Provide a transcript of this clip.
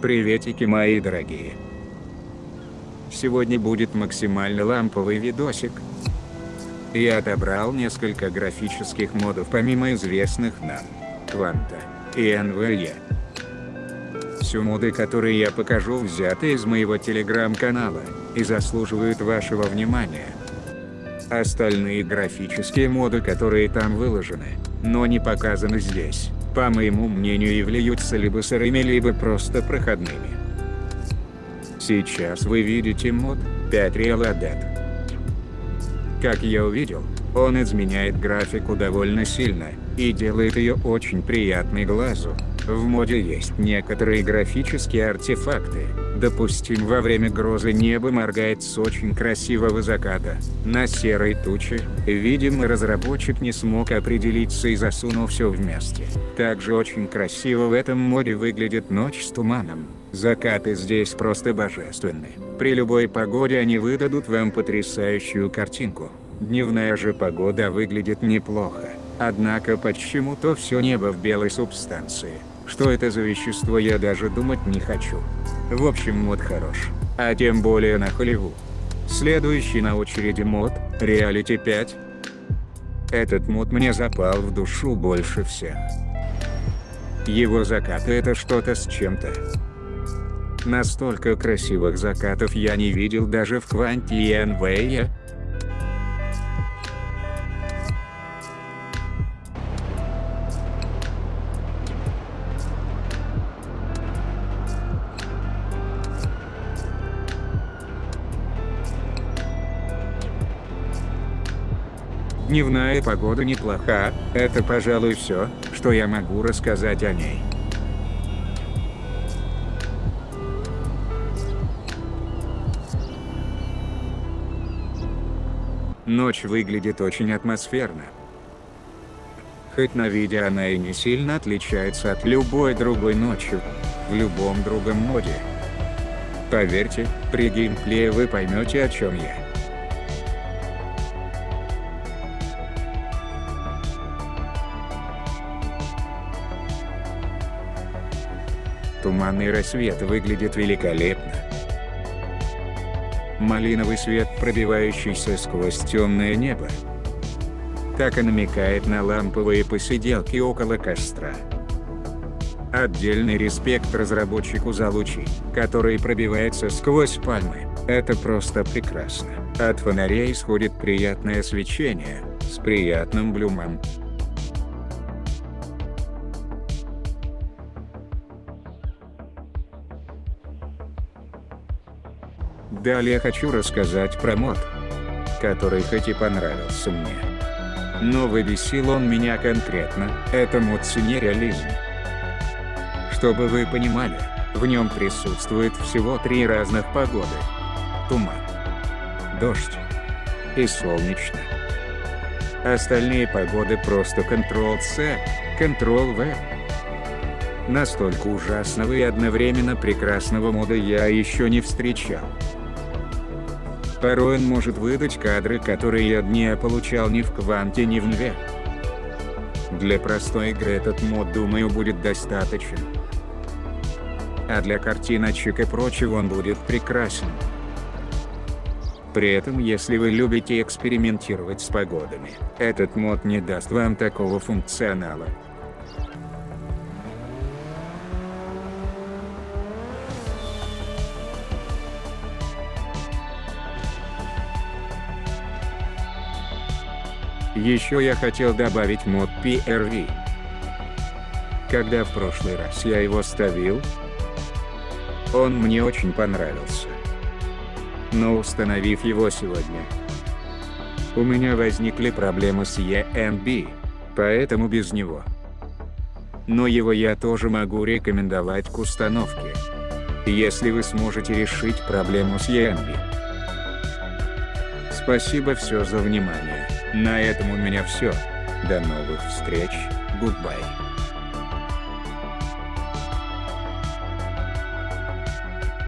Приветики мои дорогие. Сегодня будет максимально ламповый видосик. Я отобрал несколько графических модов помимо известных нам, Кванта и NVE. Все моды, которые я покажу, взяты из моего телеграм-канала, и заслуживают вашего внимания. Остальные графические моды, которые там выложены, но не показаны здесь, по моему мнению являются либо сырыми, либо просто проходными. Сейчас вы видите мод 5 Real Adet. Как я увидел, он изменяет графику довольно сильно, и делает ее очень приятной глазу. В моде есть некоторые графические артефакты. Допустим, во время грозы небо моргает с очень красивого заката, на серой туче. Видимо, разработчик не смог определиться и засунул все вместе. Также очень красиво в этом моде выглядит ночь с туманом. Закаты здесь просто божественны. При любой погоде они выдадут вам потрясающую картинку. Дневная же погода выглядит неплохо. Однако почему-то все небо в белой субстанции. Что это за вещество я даже думать не хочу. В общем мод хорош. А тем более на Холливуд. Следующий на очереди мод, Reality 5. Этот мод мне запал в душу больше всех. Его закаты это что-то с чем-то. Настолько красивых закатов я не видел даже в Кванте Дневная погода неплоха, это пожалуй все, что я могу рассказать о ней. Ночь выглядит очень атмосферно. Хоть на видео она и не сильно отличается от любой другой ночи, в любом другом моде. Поверьте, при геймплее вы поймете о чем я. Туманный рассвет выглядит великолепно. Малиновый свет, пробивающийся сквозь темное небо. Так и намекает на ламповые посиделки около костра. Отдельный респект разработчику за лучи, которые пробиваются сквозь пальмы. Это просто прекрасно. От фонарей исходит приятное свечение, с приятным блюмом. Далее хочу рассказать про мод, который хоть и понравился мне. Но выбесил он меня конкретно, это мод реализм. Чтобы вы понимали, в нем присутствует всего три разных погоды. Туман, дождь и солнечно. Остальные погоды просто Ctrl-C, Ctrl-V. Настолько ужасного и одновременно прекрасного мода я еще не встречал. Порой он может выдать кадры, которые я не получал ни в Кванте, ни в Нве. Для простой игры этот мод, думаю, будет достаточен. А для картиночек и прочего он будет прекрасен. При этом, если вы любите экспериментировать с погодами, этот мод не даст вам такого функционала. Еще я хотел добавить мод PRV. Когда в прошлый раз я его ставил, он мне очень понравился. Но установив его сегодня, у меня возникли проблемы с ENB, поэтому без него. Но его я тоже могу рекомендовать к установке, если вы сможете решить проблему с ENB. Спасибо все за внимание. На этом у меня все. До новых встреч. Goodbye.